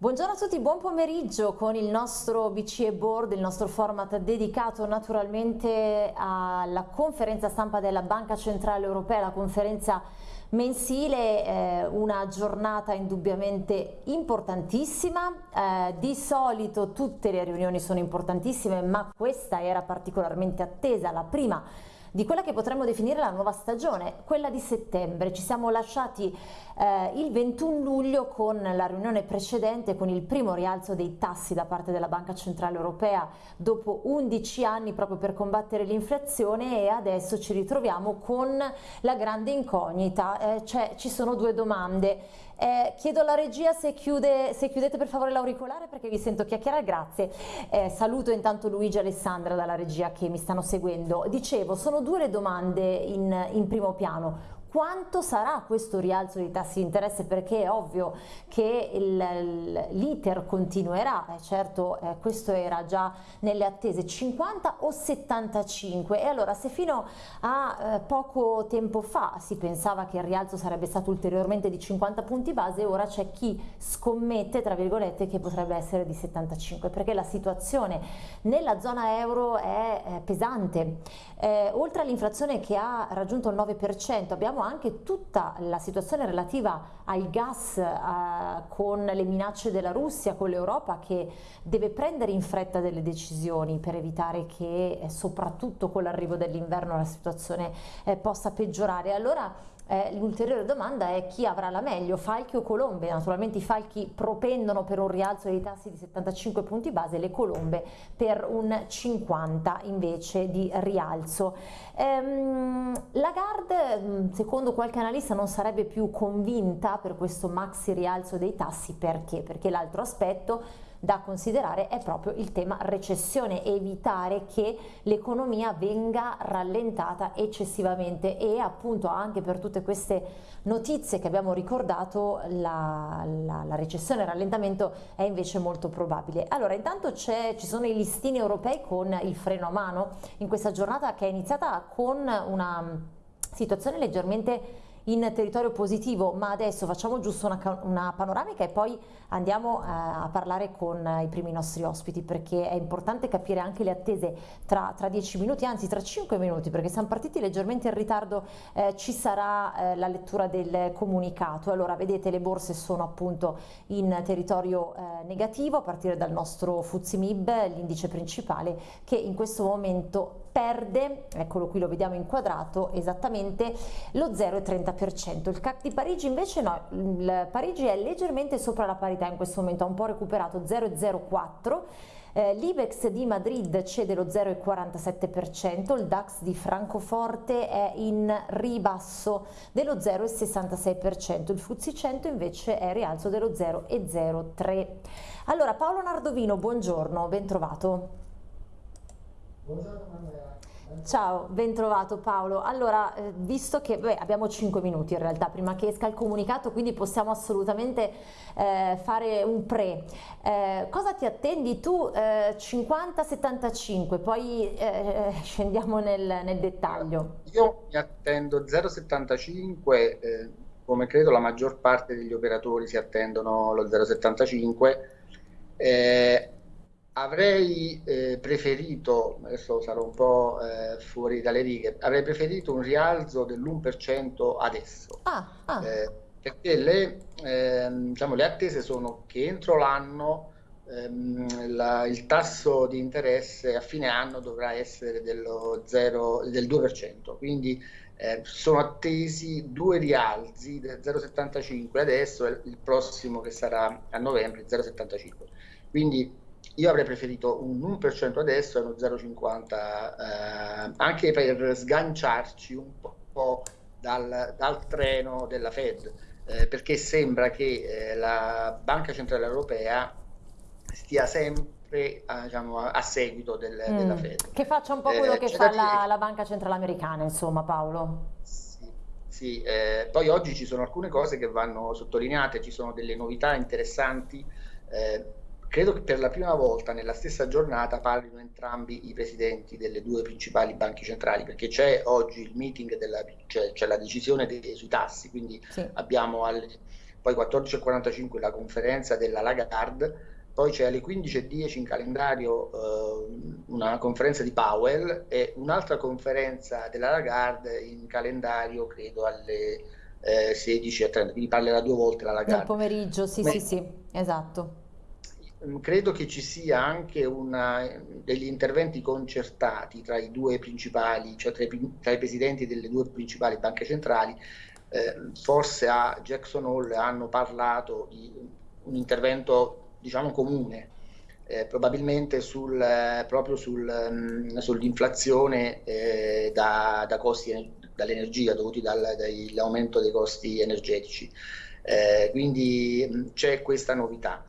Buongiorno a tutti, buon pomeriggio con il nostro BCE Board, il nostro format dedicato naturalmente alla conferenza stampa della Banca Centrale Europea, la conferenza mensile, eh, una giornata indubbiamente importantissima, eh, di solito tutte le riunioni sono importantissime ma questa era particolarmente attesa, la prima di quella che potremmo definire la nuova stagione, quella di settembre. Ci siamo lasciati eh, il 21 luglio con la riunione precedente, con il primo rialzo dei tassi da parte della Banca Centrale Europea dopo 11 anni proprio per combattere l'inflazione e adesso ci ritroviamo con la grande incognita, eh, cioè ci sono due domande. Eh, chiedo alla regia se, chiude, se, chiudete per favore l'auricolare perché vi sento chiacchierare, grazie. Eh, saluto intanto Luigi e Alessandra dalla regia che mi stanno seguendo. Dicevo, sono due le domande in, in primo piano quanto sarà questo rialzo dei tassi di interesse? Perché è ovvio che l'iter continuerà, eh, certo eh, questo era già nelle attese 50 o 75 e allora se fino a eh, poco tempo fa si pensava che il rialzo sarebbe stato ulteriormente di 50 punti base ora c'è chi scommette tra virgolette che potrebbe essere di 75 perché la situazione nella zona euro è pesante. Eh, oltre all'inflazione che ha raggiunto il 9% abbiamo abbiamo anche tutta la situazione relativa al gas eh, con le minacce della Russia, con l'Europa che deve prendere in fretta delle decisioni per evitare che eh, soprattutto con l'arrivo dell'inverno la situazione eh, possa peggiorare. Allora eh, l'ulteriore domanda è chi avrà la meglio, Falchi o Colombe? Naturalmente i Falchi propendono per un rialzo dei tassi di 75 punti base, le Colombe per un 50 invece di rialzo. Ehm, Lagarde, mm, secondo qualche analista, non sarebbe più convinta per questo maxi rialzo dei tassi, perché? Perché l'altro aspetto da considerare è proprio il tema recessione, evitare che l'economia venga rallentata eccessivamente e appunto anche per tutte queste notizie che abbiamo ricordato la, la, la recessione il rallentamento è invece molto probabile. Allora intanto ci sono i listini europei con il freno a mano in questa giornata che è iniziata con una situazione leggermente in territorio positivo, ma adesso facciamo giusto una, una panoramica e poi andiamo a, eh, a, parlare con i primi nostri ospiti perché è importante capire anche le attese tra, tra 10 minuti, anzi tra 5 minuti perché siamo partiti leggermente in ritardo, eh, ci sarà eh, la lettura del comunicato. Allora vedete le borse sono appunto in territorio eh, negativo a partire dal nostro Fuzimib, l'indice principale che in questo momento perde, eccolo qui lo vediamo inquadrato, esattamente lo 0,30%. Il CAC di Parigi invece no, il Parigi è leggermente sopra la parità in questo momento, ha un po' recuperato 0,04%. Eh, L'Ibex di Madrid cede lo 0,47%, il DAX di Francoforte è in ribasso dello 0,66%, il FTSE 100 invece è rialzo dello 0,03%. Allora Paolo Nardovino, buongiorno, ben trovato. Buongiorno Manuela. Ciao, ben trovato Paolo. Allora, eh, visto che beh, abbiamo 5 minuti in realtà prima che esca il comunicato, quindi possiamo assolutamente eh, fare un pre. Eh, cosa ti attendi tu? 50-75, eh, poi eh, scendiamo nel, nel, dettaglio. Io mi attendo 0,75, eh, come credo la maggior parte degli operatori si attendono lo 0,75 avrei eh, preferito, adesso sarò un po' eh, fuori dalle righe, avrei preferito un rialzo dell'1% adesso. Ah, ah. Eh, perché le, ehm, diciamo, le, attese sono che entro l'anno ehm, la, il tasso di interesse a fine anno dovrà essere dello 0, del 2%, quindi eh, sono attesi due rialzi del 0,75 adesso e il prossimo che sarà a novembre 0,75. Quindi io avrei preferito un 1% adesso e uno 0,50 eh, anche per sganciarci un po' dal, dal treno della Fed, eh, perché sembra che eh, la Banca Centrale Europea stia sempre a, diciamo, a seguito del, mm. della Fed. Che faccia un po' quello eh, che fa la, la, Banca Centrale Americana, insomma Paolo. Sì, sì eh, poi oggi ci sono alcune cose che vanno sottolineate, ci sono delle novità interessanti. Eh, Credo che per la prima volta nella stessa giornata parlino entrambi i presidenti delle due principali banche centrali, perché c'è oggi il meeting, della, c'è, c'è la decisione dei, sui tassi, quindi sì. abbiamo alle, poi 14.45 la conferenza della Lagarde, poi c'è alle 15.10 in calendario eh, una conferenza di Powell e un'altra conferenza della Lagarde in calendario credo alle eh, 16.30, quindi parlerà due volte la Lagarde. Nel pomeriggio, sì, Ma, sì, sì, esatto. Mm, credo che ci sia anche una, degli interventi concertati tra i due principali, cioè tra i, tra i presidenti delle due principali banche centrali. Eh, forse a Jackson Hole hanno parlato di un intervento, diciamo, comune, eh, probabilmente sul, eh, proprio sul, um, sull'inflazione eh, da, da costi dall'energia dovuti dal, dall'aumento dei costi energetici. Eh, quindi mm, c'è questa novità.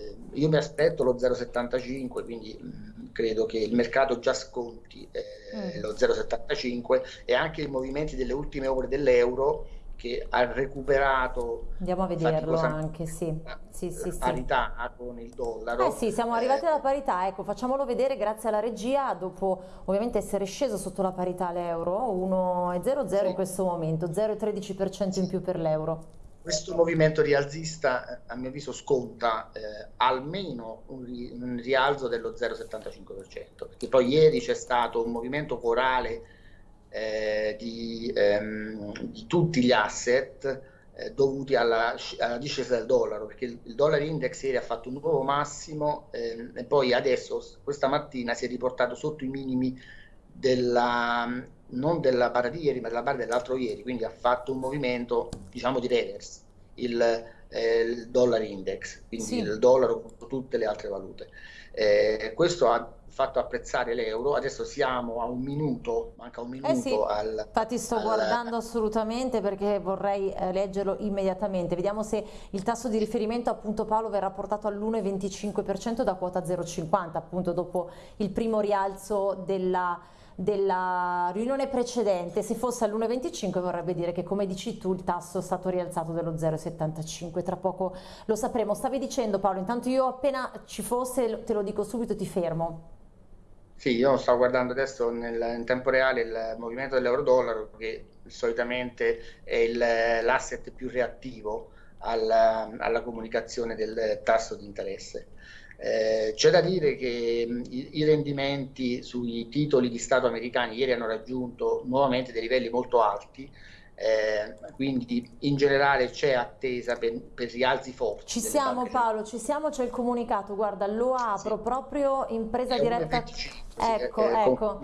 Eh, io mi aspetto lo 0,75, quindi mh, mm, credo che il mercato già sconti eh, mm. lo 0,75 e anche i movimenti delle ultime ore dell'euro che ha recuperato andiamo a vederlo anche sì. Sì, sì, parità sì. con il dollaro eh sì siamo arrivati eh, alla parità ecco facciamolo vedere grazie alla regia dopo ovviamente essere sceso sotto la parità l'euro 1,00 sì. in questo momento 0,13% in più per l'euro questo movimento rialzista, a mio avviso, sconta eh, almeno un, ri un, rialzo dello 0,75%, perché poi ieri c'è stato un movimento corale eh, di, ehm, di, tutti gli asset eh, dovuti alla, alla, discesa del dollaro, perché il, il dollar index ieri ha fatto un nuovo massimo ehm, e poi adesso, questa mattina, si è riportato sotto i minimi della non della barra di ieri, ma della barra dell'altro ieri, quindi ha fatto un movimento, diciamo, di reverse, il, eh, il dollar index, quindi sì. il dollaro contro tutte le altre valute. Eh, questo ha fatto apprezzare l'euro, adesso siamo a un minuto, manca un minuto eh sì, al... Infatti sto al... guardando assolutamente perché vorrei eh, leggerlo immediatamente, vediamo se il tasso di riferimento appunto Paolo verrà portato all'1,25% da quota 0,50 appunto dopo il primo rialzo della della riunione precedente, se fosse all'1,25 vorrebbe dire che come dici tu il tasso è stato rialzato dello 0,75, tra poco lo sapremo. Stavi dicendo Paolo, intanto io appena ci fosse te lo dico subito, ti fermo. Sì, io sto guardando adesso nel, in tempo reale il movimento dell'euro-dollaro che solitamente è l'asset più reattivo alla, alla comunicazione del tasso di interesse. Eh, c'è da dire che mh, i, i, rendimenti sui titoli di Stato americani ieri hanno raggiunto nuovamente dei livelli molto alti, eh, quindi in generale c'è attesa per, per, rialzi forti. Ci siamo Paolo, ci siamo, c'è il comunicato, guarda lo apro sì. proprio in presa È diretta. 25 ecco, ecco.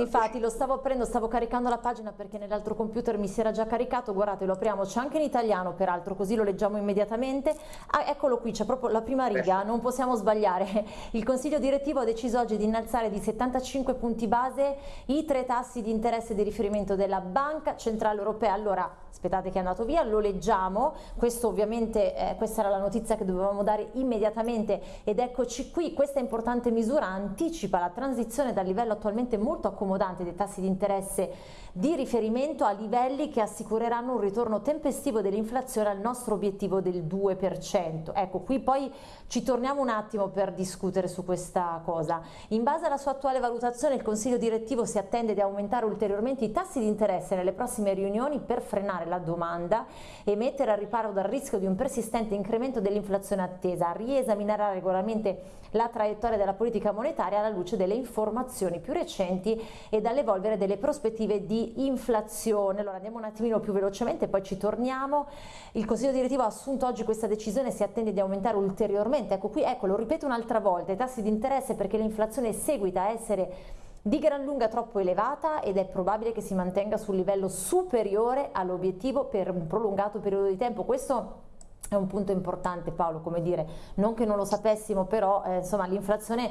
Infatti lo stavo aprendo, stavo caricando la pagina perché nell'altro computer mi si era già caricato, guardate lo apriamo, c'è anche in italiano peraltro, così lo leggiamo immediatamente. Ah, eccolo qui, c'è proprio la prima riga, non possiamo sbagliare. Il Consiglio direttivo ha deciso oggi di innalzare di 75 punti base i tre tassi di interesse di riferimento della Banca Centrale Europea. Allora, aspettate che è andato via, lo leggiamo, questo ovviamente, eh, questa era la notizia che dovevamo dare immediatamente ed eccoci qui, questa importante misura anticipa la transizione dal livello attualmente molto accomodante dei tassi di interesse di riferimento a livelli che assicureranno un ritorno tempestivo dell'inflazione al nostro obiettivo del 2%. Ecco, qui poi ci torniamo un attimo per discutere su questa cosa. In base alla sua attuale valutazione il Consiglio direttivo si attende di aumentare ulteriormente i tassi di interesse nelle prossime riunioni per frenare la domanda e mettere a riparo dal rischio di un persistente incremento dell'inflazione attesa. Riesaminerà regolarmente la traiettoria della politica monetaria alla luce delle informazioni più recenti e dall'evolvere delle prospettive di inflazione. Allora andiamo un attimino più velocemente, poi ci torniamo. Il Consiglio direttivo ha assunto oggi questa decisione si attende di aumentare ulteriormente. Ecco qui, ecco, lo ripeto un'altra volta, i tassi di interesse perché l'inflazione seguita a essere di gran lunga troppo elevata ed è probabile che si mantenga sul livello superiore all'obiettivo per un prolungato periodo di tempo. Questo è un punto importante Paolo, come dire, non che non lo sapessimo, però eh, l'inflazione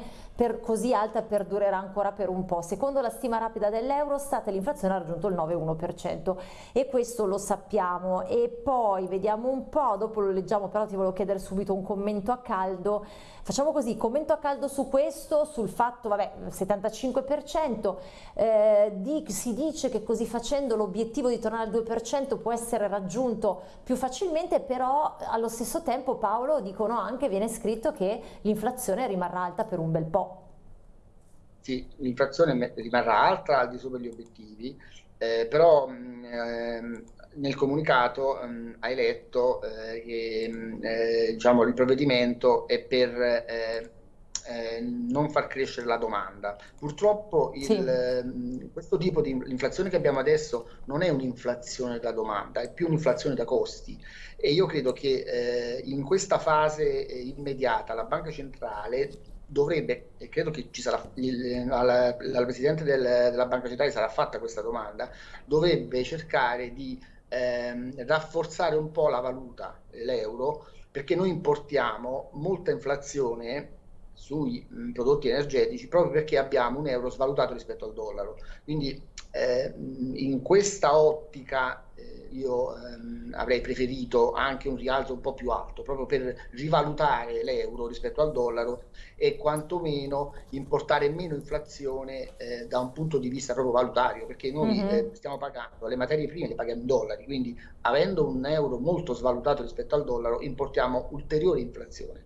così alta perdurerà ancora per un po'. Secondo la stima rapida dell'Eurostat l'inflazione ha raggiunto il 9,1% e questo lo sappiamo e poi vediamo un po', dopo lo leggiamo, però ti volevo chiedere subito un commento a caldo. Facciamo così, commento a caldo su questo, sul fatto, vabbè, 75%, eh, di, si dice che così facendo l'obiettivo di tornare al 2% può essere raggiunto più facilmente, però allo stesso tempo Paolo dicono anche, viene scritto che l'inflazione rimarrà alta per un bel po'. Sì, l'inflazione rimarrà alta al di sopra degli obiettivi, eh, però mh, mm, ehm, nel comunicato ehm, hai letto eh, che mm, eh, diciamo, il provvedimento è per eh, non far crescere la domanda. Purtroppo il, sì. Ehm, questo tipo di inflazione che abbiamo adesso non è un'inflazione da domanda, è più un'inflazione da costi e io credo che eh, in questa fase eh, immediata la banca centrale dovrebbe, e credo che ci sarà, il, al, al Presidente del, della Banca Centrale sarà fatta questa domanda, dovrebbe cercare di ehm, rafforzare un po' la valuta, l'euro, perché noi importiamo molta inflazione sui mh, prodotti energetici proprio perché abbiamo un euro svalutato rispetto al dollaro. Quindi eh, in questa ottica eh, io ehm, avrei preferito anche un rialzo un po' più alto, proprio per rivalutare l'euro rispetto al dollaro e quantomeno importare meno inflazione eh, da un punto di vista proprio valutario, perché noi mm-hmm. eh, stiamo pagando le materie prime, le paghiamo in dollari, quindi avendo un euro molto svalutato rispetto al dollaro importiamo ulteriore inflazione.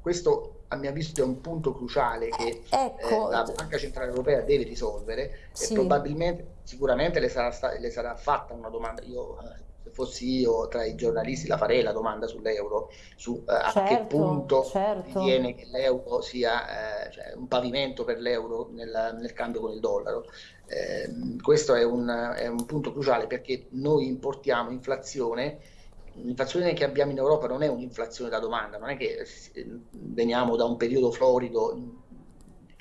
Questo a mio avviso è un punto cruciale che ecco. eh, la Banca Centrale Europea deve risolvere sì. e probabilmente, sicuramente le sarà, le sarà fatta una domanda. Io, eh, se fossi io tra i giornalisti, la farei la domanda sull'euro, su eh, certo, a che certo, punto certo. ritiene che l'euro sia eh, cioè, un pavimento per l'euro nel, nel, cambio con il dollaro. Ehm, questo è un, è un punto cruciale perché noi importiamo inflazione l'inflazione che abbiamo in Europa non è un'inflazione da domanda, non è che veniamo da un periodo florido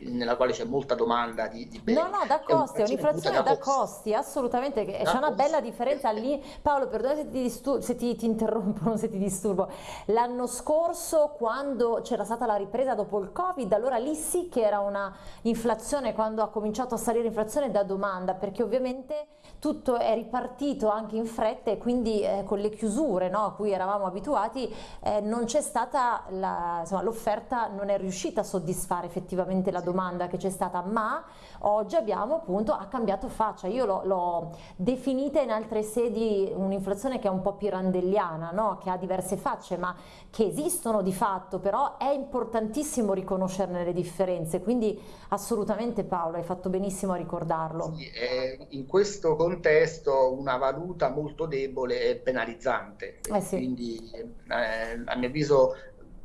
nella quale c'è molta domanda di, di beni. No, no, da costi, è un'inflazione da, da costi, assolutamente, c'è una costi. bella differenza lì. Paolo, perdona se, ti, se ti, ti interrompo, non se ti disturbo. L'anno scorso, quando c'era stata la ripresa dopo il Covid, allora lì sì che era una inflazione, quando ha cominciato a salire l'inflazione da domanda, perché ovviamente tutto è ripartito anche in fretta e quindi eh, con le chiusure no, a cui eravamo abituati eh, non c'è stata, l'offerta non è riuscita a soddisfare effettivamente la domanda che c'è stata, ma oggi abbiamo appunto, ha cambiato faccia, io l'ho definita in altre sedi un'inflazione che è un po' pirandelliana, no? che ha diverse facce, ma che esistono di fatto, però è importantissimo riconoscerne le differenze, quindi assolutamente Paolo hai fatto benissimo a ricordarlo. Sì, eh, in questo contesto una valuta molto debole è penalizzante, eh sì. quindi eh, a mio avviso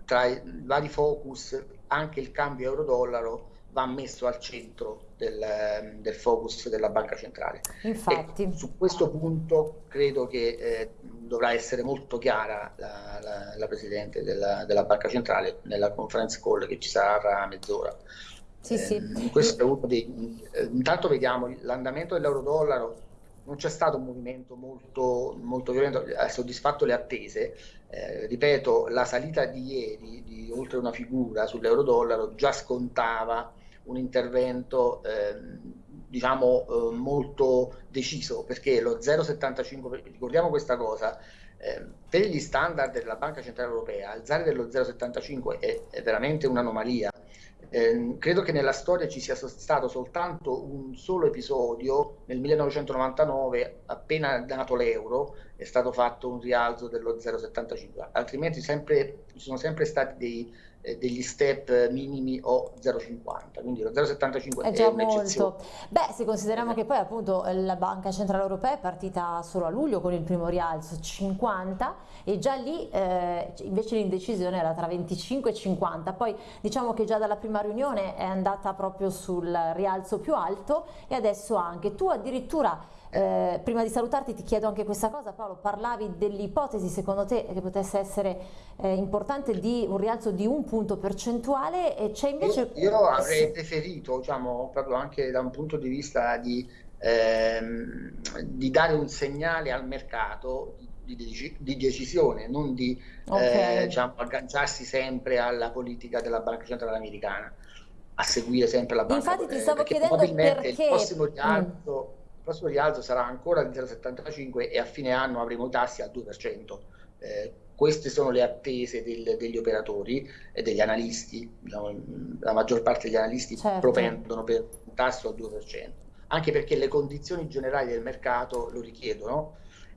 tra i vari focus anche il cambio euro-dollaro va messo al centro del, del, focus della banca centrale. Infatti. E su questo punto credo che eh, dovrà essere molto chiara la, la, la Presidente della, della, banca centrale nella conference call che ci sarà tra mezz'ora. Sì, eh, sì. Questo è uno dei, eh, intanto vediamo l'andamento dell'euro-dollaro non c'è stato un movimento molto, molto violento, ha soddisfatto le attese. Eh, ripeto, la salita di ieri di oltre una figura sull'euro-dollaro già scontava un intervento eh, diciamo eh, molto deciso perché lo 0,75 ricordiamo questa cosa eh, per gli standard della Banca Centrale Europea alzare dello 0,75 è, è veramente un'anomalia eh, credo che nella storia ci sia stato soltanto un solo episodio, nel 1999, appena nato l'euro, è stato fatto un rialzo dello 0,75, altrimenti sempre, ci sono sempre stati dei degli step minimi o 0,50, quindi lo 0,75 è, già molto. Beh, se consideriamo che poi appunto la Banca Centrale Europea è partita solo a luglio con il primo rialzo 50 e già lì eh, invece l'indecisione era tra 25 e 50, poi diciamo che già dalla prima riunione è andata proprio sul rialzo più alto e adesso anche. Tu addirittura eh, prima di salutarti ti chiedo anche questa cosa Paolo, parlavi dell'ipotesi secondo te che potesse essere eh, importante di un rialzo di un punto percentuale e c'è invece... Io, io avrei preferito, diciamo, proprio anche da un punto di vista di, ehm, di dare un segnale al mercato di, di, decisione, non di okay. eh, diciamo, agganciarsi sempre alla politica della Banca Centrale Americana a seguire sempre la banca. Infatti ti stavo chiedendo perché... il prossimo rialzo mm prossimo rialzo sarà ancora di 0,75 e a fine anno avremo i tassi al 2%. Eh, queste sono le attese del, degli operatori e degli analisti, diciamo, la maggior parte degli analisti certo. propendono per un tasso al 2%, anche perché le condizioni generali del mercato lo richiedono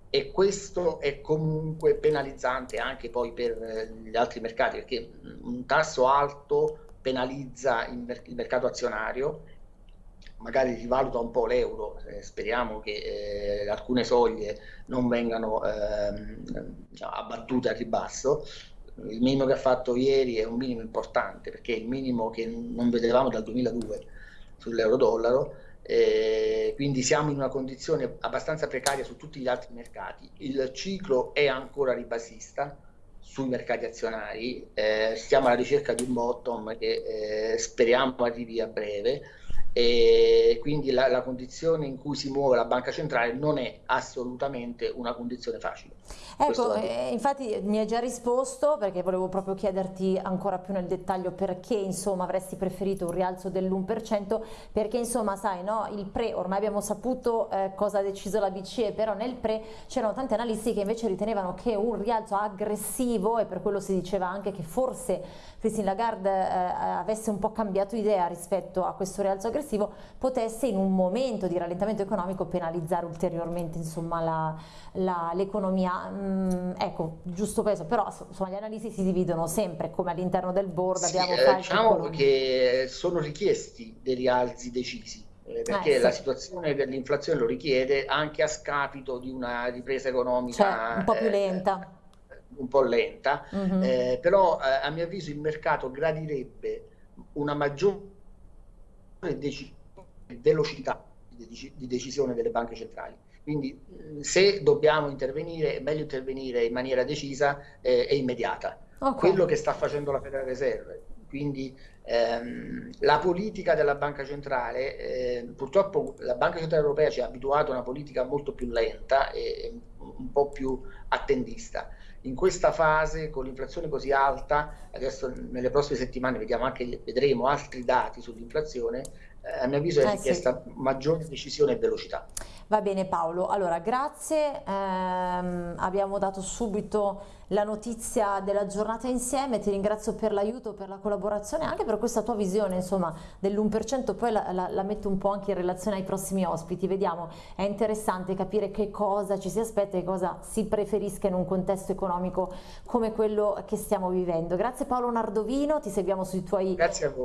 e questo è comunque penalizzante anche poi per eh, gli altri mercati, perché un tasso alto penalizza il, mer il mercato azionario magari rivaluta un po' l'euro, eh, speriamo che eh, alcune soglie non vengano ehm, diciamo, abbattute a ribasso. Il minimo che ha fatto ieri è un minimo importante perché è il minimo che non vedevamo dal 2002 sull'euro-dollaro, eh, quindi siamo in una condizione abbastanza precaria su tutti gli altri mercati. Il ciclo è ancora ribassista sui mercati azionari, eh, stiamo alla ricerca di un bottom che eh, speriamo arrivi a breve e quindi la, la, condizione in cui si muove la banca centrale non è assolutamente una condizione facile. Ecco, eh, infatti mi hai già risposto perché volevo proprio chiederti ancora più nel dettaglio perché insomma avresti preferito un rialzo dell'1% perché insomma sai no, il pre ormai abbiamo saputo eh, cosa ha deciso la BCE però nel pre c'erano tanti analisti che invece ritenevano che un rialzo aggressivo e per quello si diceva anche che forse Christine Lagarde eh, avesse un po' cambiato idea rispetto a questo rialzo aggressivo progressivo potesse in un momento di rallentamento economico penalizzare ulteriormente l'economia. Mm, ecco, giusto questo, però insomma, gli analisti si dividono sempre come all'interno del board sì, abbiamo eh, diciamo che sono richiesti dei rialzi decisi eh, perché eh, la situazione dell'inflazione lo richiede anche a scapito di una ripresa economica cioè, un po' più lenta. Eh, un po' lenta, mm -hmm. eh, però eh, a mio avviso il mercato gradirebbe una maggiore velocità di decisione delle banche centrali. Quindi se dobbiamo intervenire è meglio intervenire in maniera decisa eh, e immediata. Okay. Quello che sta facendo la Federal Reserve. Quindi ehm, la politica della banca centrale, eh, purtroppo la banca centrale europea ci ha abituato a una politica molto più lenta e un po' più attendista in questa fase con l'inflazione così alta, adesso nelle prossime settimane vediamo anche, vedremo altri dati sull'inflazione, eh, a mio avviso è eh, richiesta sì. maggiore decisione e velocità. Va bene Paolo, allora grazie, ehm, abbiamo dato subito la notizia della giornata insieme, ti ringrazio per l'aiuto, per la collaborazione, anche per questa tua visione insomma dell'1%, poi la, la, la, metto un po' anche in relazione ai prossimi ospiti, vediamo, è interessante capire che cosa ci si aspetta e cosa si preferisca in un contesto economico come quello che stiamo vivendo. Grazie Paolo Nardovino, ti seguiamo sui tuoi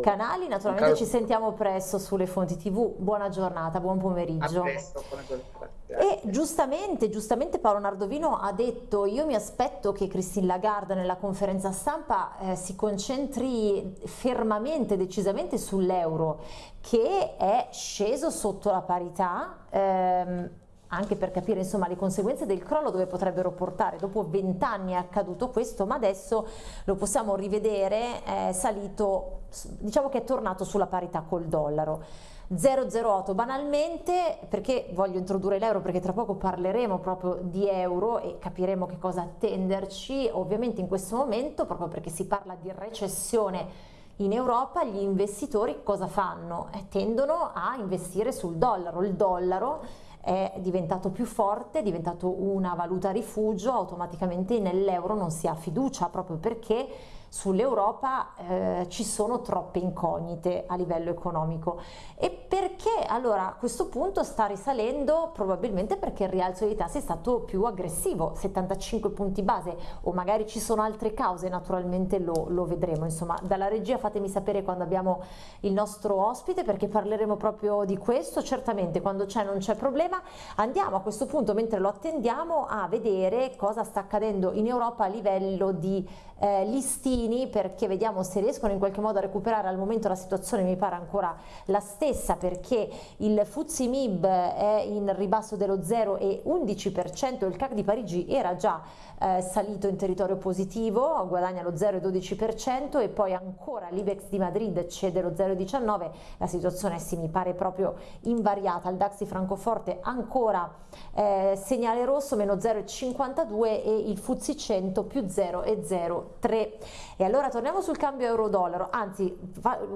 canali, naturalmente ci sentiamo presto sulle fonti tv, buona giornata, buon pomeriggio. A presto, buona giornata. E giustamente, giustamente Paolo Nardovino ha detto io mi aspetto che Christine Lagarde nella conferenza stampa eh, si concentri fermamente, decisamente sull'euro che è sceso sotto la parità ehm, anche per capire insomma le conseguenze del crollo dove potrebbero portare. Dopo vent'anni è accaduto questo ma adesso lo possiamo rivedere è salito diciamo che è tornato sulla parità col dollaro 008 banalmente perché voglio introdurre l'euro perché tra poco parleremo proprio di euro e capiremo che cosa attenderci. Ovviamente in questo momento proprio perché si parla di recessione in Europa gli investitori cosa fanno? Eh, tendono a investire sul dollaro, il dollaro è diventato più forte, è diventato una valuta rifugio, automaticamente nell'euro non si ha fiducia proprio perché sull'Europa eh, ci sono troppe incognite a livello economico. E perché allora a questo punto sta risalendo probabilmente perché il rialzo dei tassi è stato più aggressivo 75 punti base o magari ci sono altre cause naturalmente lo, lo vedremo. Insomma dalla regia fatemi sapere quando abbiamo il nostro ospite perché parleremo proprio di questo. Certamente quando c'è non c'è problema. Andiamo a questo punto mentre lo attendiamo a vedere cosa sta accadendo in Europa a livello di eh, listini perché vediamo se riescono in qualche modo a recuperare. Al momento la situazione mi pare ancora la stessa perché il Fuzzi Mib è in ribasso dello 0,11% il CAC di Parigi era già eh, salito in territorio positivo guadagna lo 0,12% e poi ancora l'Ibex di Madrid cede lo 0,19% la situazione sì mi pare proprio invariata. Il DAX di Francoforte ancora eh, segnale rosso meno 0,52 e il Fuzzi 100 più 0,03 3. E allora torniamo sul cambio euro-dollaro, anzi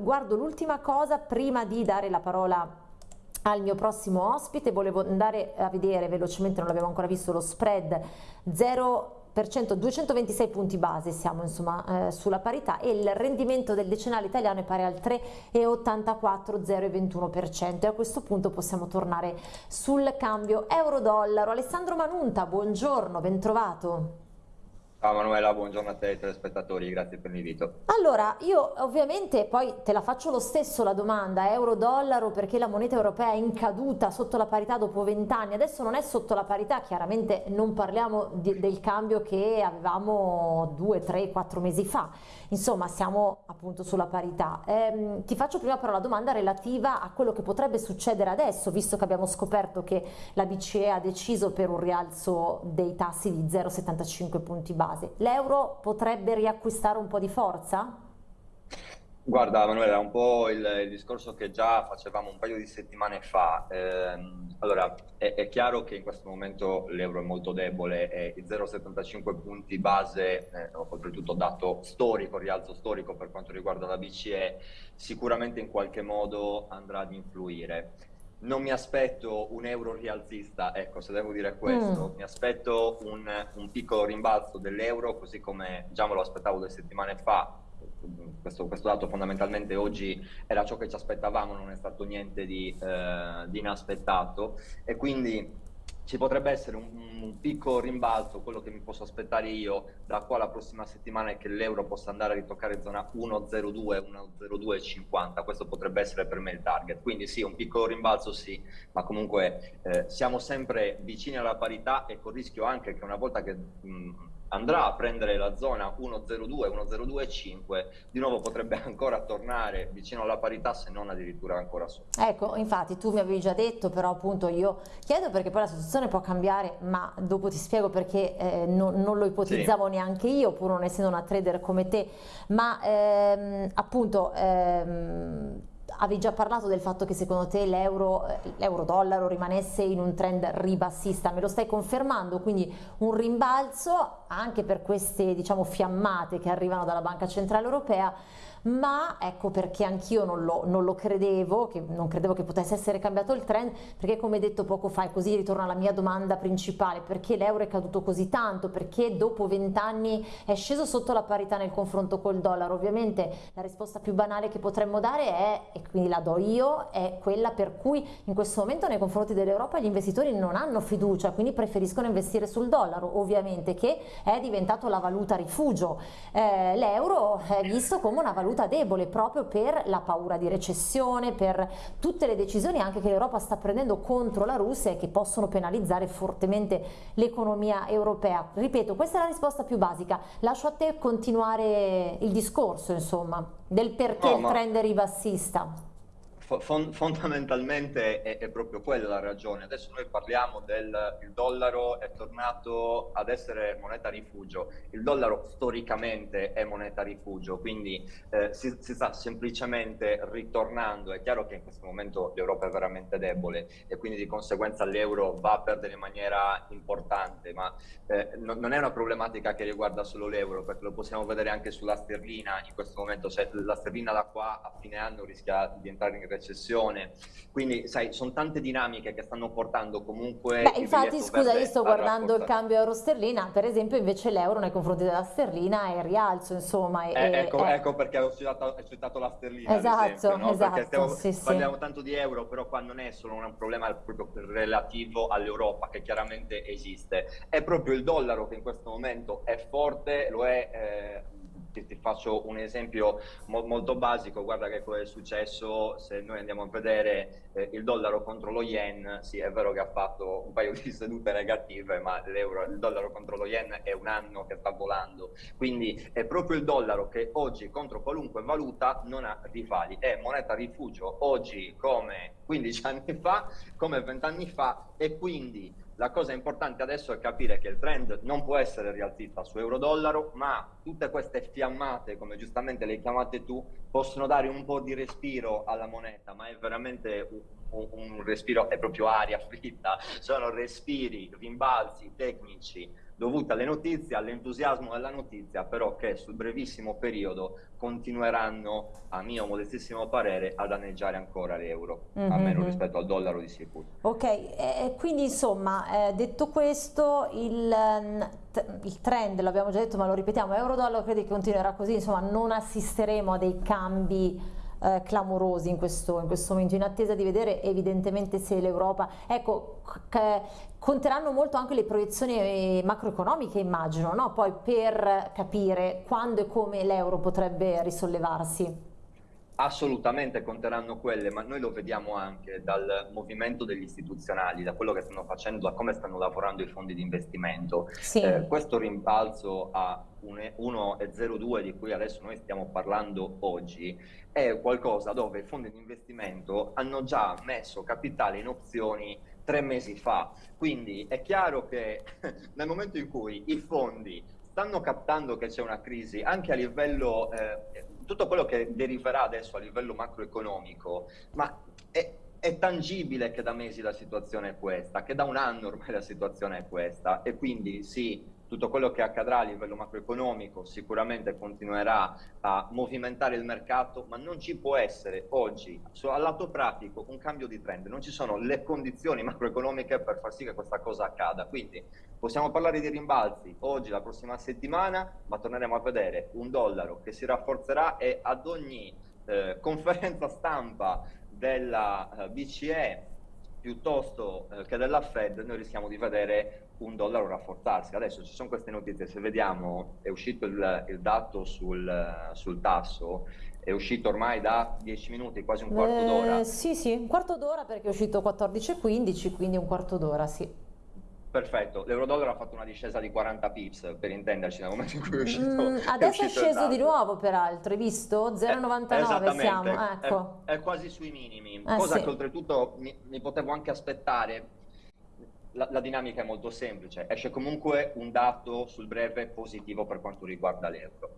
guardo l'ultima cosa prima di dare la parola al mio prossimo ospite, volevo andare a vedere velocemente, non l'avevo ancora visto, lo spread 0 226 punti base siamo insomma eh, sulla parità e il rendimento del decennale italiano è pari al 3,84 0,21% e a questo punto possiamo tornare sul cambio euro-dollaro. Alessandro Manunta, buongiorno, ben trovato. Ciao Manuela, buongiorno a te e telespettatori, grazie per l'invito. Allora, io ovviamente poi te la faccio lo stesso la domanda, euro-dollaro perché la moneta europea è in caduta sotto la parità dopo vent'anni, adesso non è sotto la parità, chiaramente non parliamo di, del cambio che avevamo due, tre, quattro mesi fa, insomma siamo appunto sulla parità. Eh, ti faccio prima però la domanda relativa a quello che potrebbe succedere adesso, visto che abbiamo scoperto che la BCE ha deciso per un rialzo dei tassi di 0,75 punti base. L'euro potrebbe riacquistare un po' di forza? Guarda Manuela, un po' il, il, discorso che già facevamo un paio di settimane fa. Eh, allora, è, è, chiaro che in questo momento l'euro è molto debole e i 0,75 punti base, eh, oltretutto dato storico, rialzo storico per quanto riguarda la BCE, sicuramente in qualche modo andrà ad influire non mi aspetto un euro rialzista, ecco, se devo dire questo, mm. mi aspetto un, un, piccolo rimbalzo dell'euro, così come già me lo aspettavo due settimane fa. Questo, questo, dato fondamentalmente oggi era ciò che ci aspettavamo, non è stato niente di, eh, di inaspettato. E quindi ci potrebbe essere un, un, piccolo rimbalzo, quello che mi posso aspettare io da qua alla prossima settimana è che l'euro possa andare a ritoccare zona 1,02, 1,0250, questo potrebbe essere per me il target, quindi sì, un piccolo rimbalzo sì, ma comunque eh, siamo sempre vicini alla parità e con il rischio anche che una volta che mh, andrà a prendere la zona 102, 102,5, di nuovo potrebbe ancora tornare vicino alla parità se non addirittura ancora sotto. Ecco, infatti tu mi avevi già detto, però appunto io chiedo perché poi la situazione può cambiare, ma dopo ti spiego perché eh, non, non, lo ipotizzavo sì. neanche io, pur non essendo una trader come te, ma ehm, appunto... Ehm, avevi già parlato del fatto che secondo te l'euro, eh, l'euro-dollaro rimanesse in un trend ribassista, me lo stai confermando, quindi un rimbalzo anche per queste diciamo fiammate che arrivano dalla Banca Centrale Europea ma ecco perché anch'io non non lo credevo, non credevo che potesse essere cambiato il trend, perché come detto poco fa, e così ritorno alla mia domanda principale, perché l'euro è caduto così tanto, perché dopo vent'anni è sceso sotto la parità nel confronto col dollaro? Ovviamente la risposta più banale che potremmo dare è, e quindi la do io, è quella per cui in questo momento nei confronti dell'Europa gli investitori non hanno fiducia, quindi preferiscono investire sul dollaro, ovviamente che è diventato la valuta rifugio. Eh, l'euro è visto come una valuta debole proprio per la paura di recessione, per tutte le decisioni anche che l'Europa sta prendendo contro la Russia e che possono penalizzare fortemente l'economia europea. Ripeto, questa è la risposta più basica. Lascio a te continuare il discorso, insomma, del perché no, il trend è ribassista fondamentalmente è, è, proprio quella la ragione. Adesso noi parliamo del il dollaro è tornato ad essere moneta rifugio. Il dollaro storicamente è moneta rifugio, quindi eh, si, si, sta semplicemente ritornando. È chiaro che in questo momento l'Europa è veramente debole e quindi di conseguenza l'euro va a perdere in maniera importante, ma eh, no, non è una problematica che riguarda solo l'euro, perché lo possiamo vedere anche sulla sterlina. In questo momento se la sterlina da qua a fine anno rischia di entrare in recessione. Quindi, sai, sono tante dinamiche che stanno portando comunque... Beh, infatti, scusa, io sto guardando il cambio euro-sterlina, per esempio, invece l'euro nei confronti della sterlina è rialzo, insomma. Eh, e, ecco, è... ecco, perché ho citato, ho citato la sterlina, esatto, esempio, no? esatto, stiamo, sì, parliamo sì. tanto di euro, però qua non è solo un problema proprio relativo all'Europa, che chiaramente esiste. È proprio il dollaro che in questo momento è forte, lo è... Eh, ti, faccio un esempio mo molto basico, guarda che cosa è successo se noi andiamo a vedere eh, il dollaro contro lo yen, sì è vero che ha fatto un paio di sedute negative, ma il dollaro contro lo yen è un anno che sta volando, quindi è proprio il dollaro che oggi contro qualunque valuta non ha rivali, è moneta rifugio oggi come 15 anni fa, come 20 anni fa e quindi la cosa importante adesso è capire che il trend non può essere rialzista su euro-dollaro, ma tutte queste fiammate, come giustamente le chiamate tu, possono dare un po' di respiro alla moneta, ma è veramente un, un respiro, è proprio aria fritta, sono respiri, rimbalzi tecnici dovuti alle notizie, all'entusiasmo della notizia, però che sul brevissimo periodo continueranno, a mio modestissimo parere, a danneggiare ancora l'euro, mm -hmm. almeno rispetto al dollaro di sicuro. Ok, eh, quindi insomma, eh, detto questo, il, mm, il trend, l'abbiamo già detto ma lo ripetiamo, euro-dollaro credi che continuerà così, insomma non assisteremo a dei cambi eh, clamorosi in questo, in questo, momento, in attesa di vedere evidentemente se l'Europa, ecco, conteranno molto anche le proiezioni eh, macroeconomiche immagino, no? poi per capire quando e come l'euro potrebbe risollevarsi. Assolutamente conteranno quelle, ma noi lo vediamo anche dal movimento degli istituzionali, da quello che stanno facendo, da come stanno lavorando i fondi di investimento. Sì. Eh, questo rimbalzo a 1,02 di cui adesso noi stiamo parlando oggi è qualcosa dove i fondi di investimento hanno già messo capitale in opzioni tre mesi fa. Quindi è chiaro che nel momento in cui i fondi stanno captando che c'è una crisi anche a livello eh, tutto quello che deriverà adesso a livello macroeconomico, ma è, è, tangibile che da mesi la situazione è questa, che da un anno ormai la situazione è questa. E quindi sì, tutto quello che accadrà a livello macroeconomico sicuramente continuerà a movimentare il mercato, ma non ci può essere oggi, al lato pratico, un cambio di trend, non ci sono le condizioni macroeconomiche per far sì che questa cosa accada. Quindi possiamo parlare di rimbalzi oggi, la prossima settimana, ma torneremo a vedere un dollaro che si rafforzerà e ad ogni eh, conferenza stampa della eh, BCE piuttosto eh, che della Fed noi rischiamo di vedere un dollaro rafforzarsi. Adesso ci sono queste notizie, se vediamo è uscito il, il dato sul, sul, tasso, è uscito ormai da 10 minuti, quasi un quarto eh, d'ora. Sì, sì, un quarto d'ora perché è uscito 14.15, quindi un quarto d'ora, sì. Perfetto, l'euro-dollaro ha fatto una discesa di 40 pips per intenderci nel momento in cui è uscito. Mm, adesso è, è sceso di nuovo peraltro, hai visto? 0,99 eh, siamo, ecco. È, è, quasi sui minimi, eh, cosa sì. che oltretutto mi, mi, potevo anche aspettare. La, la, dinamica è molto semplice, esce comunque un dato sul breve positivo per quanto riguarda l'euro.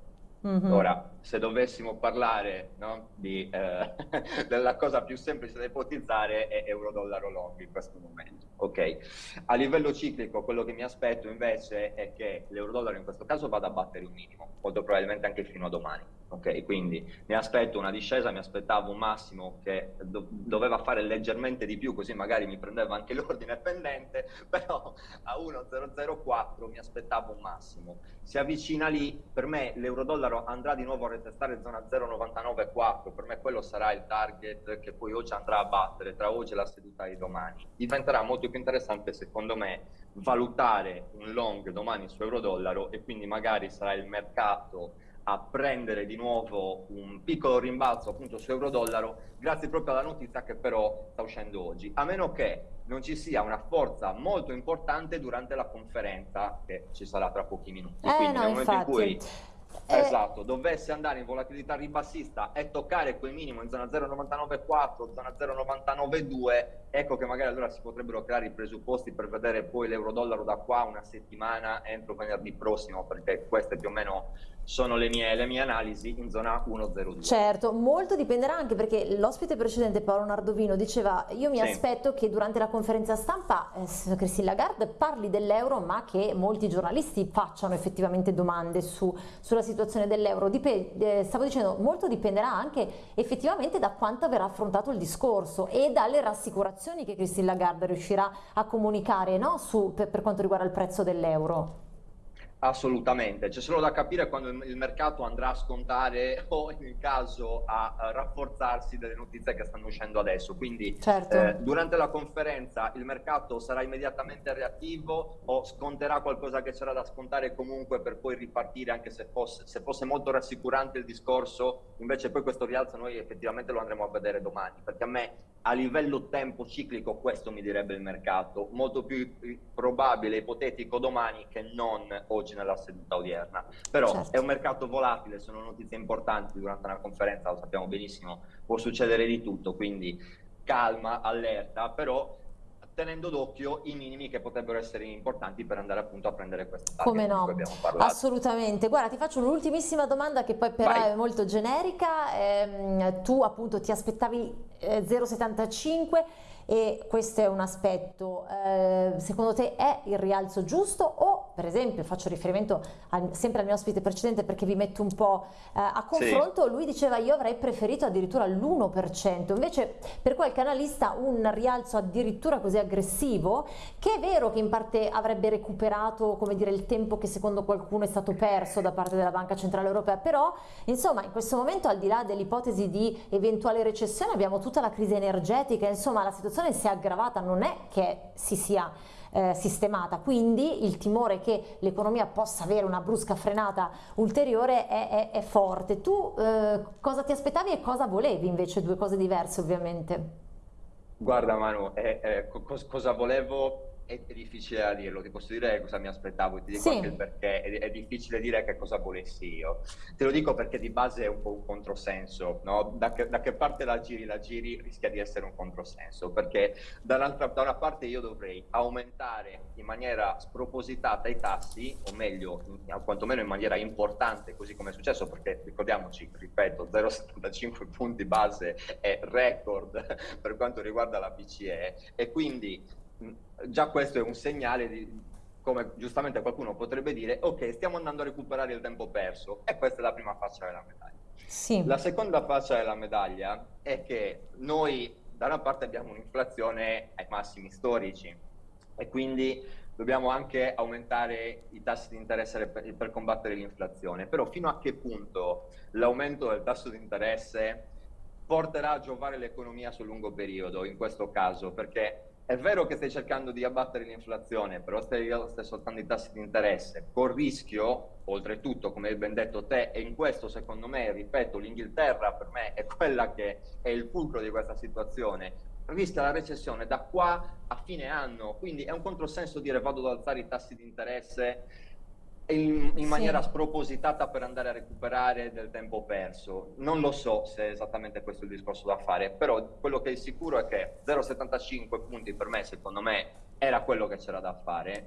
Mm-hmm. Ora, se dovessimo parlare no, di, eh, della cosa più semplice da ipotizzare è euro-dollaro long in questo momento. Ok, a livello ciclico quello che mi aspetto invece è che l'euro-dollaro in questo caso vada a battere un minimo, molto probabilmente anche fino a domani. Ok, quindi mi aspetto una discesa, mi aspettavo un massimo che do- doveva fare leggermente di più, così magari mi prendeva anche l'ordine pendente, però a 1,004 mi aspettavo un massimo. Si avvicina lì, per me l'euro-dollaro andrà di nuovo a retestare zona 0,994, per me quello sarà il target che poi oggi andrà a battere tra oggi e la seduta di domani. Diventerà molto più interessante secondo me valutare un long domani su euro-dollaro e quindi magari sarà il mercato a prendere di nuovo un piccolo rimbalzo appunto su euro-dollaro grazie proprio alla notizia che però sta uscendo oggi, a meno che non ci sia una forza molto importante durante la conferenza che ci sarà tra pochi minuti. Eh, Quindi no, nel momento infatti. in cui eh... Esatto, dovesse andare in volatilità ribassista e toccare quel minimo in zona 0,994, zona 0,992, ecco che magari allora si potrebbero creare i presupposti per vedere poi l'euro-dollaro da qua una settimana entro venerdì prossimo, perché queste più o meno sono le mie, le mie analisi in zona 102. Certo, molto dipenderà anche perché l'ospite precedente Paolo Nardovino diceva io mi sì. aspetto che durante la conferenza stampa eh, Christine Lagarde parli dell'euro ma che molti giornalisti facciano effettivamente domande su, sulla situazione dell'euro. Eh, stavo dicendo molto dipenderà anche effettivamente da quanto verrà affrontato il discorso e dalle rassicurazioni che Christine Lagarde riuscirà a comunicare no? su, per, per quanto riguarda il prezzo dell'euro. Assolutamente, c'è solo da capire quando il mercato andrà a scontare o in caso a, a rafforzarsi delle notizie che stanno uscendo adesso. Quindi certo. eh, durante la conferenza il mercato sarà immediatamente reattivo o sconterà qualcosa che c'era da scontare comunque per poi ripartire anche se fosse, se fosse molto rassicurante il discorso, invece poi questo rialzo noi effettivamente lo andremo a vedere domani, perché a me a livello tempo ciclico questo mi direbbe il mercato, molto più probabile, ipotetico domani che non oggi nella seduta odierna. Però certo. è un mercato volatile, sono notizie importanti durante una conferenza, lo sappiamo benissimo, può succedere di tutto, quindi calma, allerta, però tenendo d'occhio i minimi che potrebbero essere importanti per andare appunto a prendere questo target Come no, assolutamente. Guarda, ti faccio un'ultimissima domanda che poi però Vai. è molto generica. Eh, tu appunto ti aspettavi eh, 0,75 e questo è un aspetto, eh, secondo te è il rialzo giusto o per esempio faccio riferimento al, sempre al mio ospite precedente perché vi metto un po' eh, a confronto, sì. lui diceva io avrei preferito addirittura l'1%, invece per qualche analista un rialzo addirittura così aggressivo, che è vero che in parte avrebbe recuperato come dire, il tempo che secondo qualcuno è stato perso da parte della Banca Centrale Europea, però insomma in questo momento al di là dell'ipotesi di eventuale recessione abbiamo tutta la crisi energetica, insomma la situazione si è aggravata, non è che si sia eh, sistemata, quindi il timore che l'economia possa avere una brusca frenata ulteriore è, è, è forte. Tu eh, cosa ti aspettavi e cosa volevi invece? Due cose diverse ovviamente. Guarda Manu, eh, cosa volevo è, è, difficile da dirlo, ti posso dire cosa mi aspettavo, ti dico sì. anche il perché, è, è, difficile dire che cosa volessi io. Te lo dico perché di base è un po' un controsenso, no? da, che, da che parte la giri, la giri rischia di essere un controsenso, perché da una parte io dovrei aumentare in maniera spropositata i tassi, o meglio, in, quantomeno in maniera importante, così come è successo, perché ricordiamoci, ripeto, 0,75 punti base è record per quanto riguarda la BCE, e quindi già questo è un segnale di, come giustamente qualcuno potrebbe dire, ok, stiamo andando a recuperare il tempo perso e questa è la prima faccia della medaglia. Sì. La seconda faccia della medaglia è che noi da una parte abbiamo un'inflazione ai massimi storici e quindi dobbiamo anche aumentare i tassi di interesse per, per combattere l'inflazione, però fino a che punto l'aumento del tasso di interesse porterà a giovare l'economia sul lungo periodo in questo caso, perché è vero che stai cercando di abbattere l'inflazione, però stai, stai soltando i tassi di interesse, col rischio, oltretutto, come hai ben detto te, e in questo secondo me, ripeto, l'Inghilterra per me è quella che è il fulcro di questa situazione, rischia la recessione da qua a fine anno, quindi è un controsenso dire vado ad alzare i tassi di interesse in, in maniera sì. spropositata per andare a recuperare del tempo perso. Non lo so se è esattamente questo il discorso da fare, però quello che è sicuro è che 0,75 punti per me, secondo me, era quello che c'era da fare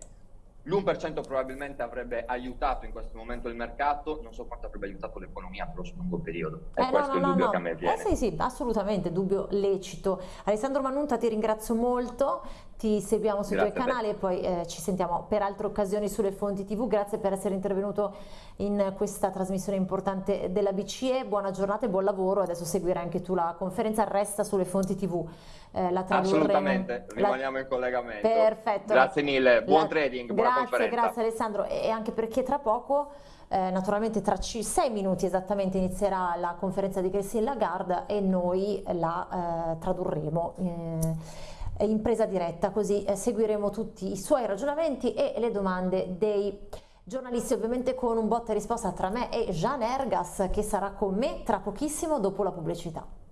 L'1% probabilmente avrebbe aiutato in questo momento il mercato, non so quanto avrebbe aiutato l'economia per lo lungo periodo. È eh, questo no, no, il dubbio no, che a me viene. Eh sì, sì, assolutamente, dubbio lecito. Alessandro Manunta ti ringrazio molto, ti seguiamo sui Grazie tuoi canali e poi eh, ci sentiamo per altre occasioni sulle fonti tv. Grazie per essere intervenuto in questa trasmissione importante della BCE. Buona giornata e buon lavoro. Adesso seguirai anche tu la conferenza, resta sulle fonti tv. Eh, la Assolutamente, rimaniamo la... in collegamento. Perfetto. Grazie mille, buon la... trading, buona grazie, conferenza. Grazie Alessandro e anche perché tra poco eh, naturalmente tra sei minuti esattamente inizierà la conferenza di Christine Lagarde e noi la eh, tradurremo eh, in presa diretta, così eh, seguiremo tutti i suoi ragionamenti e le domande dei giornalisti, ovviamente con un botta e risposta tra me e Jean Ergas che sarà con me tra pochissimo dopo la pubblicità.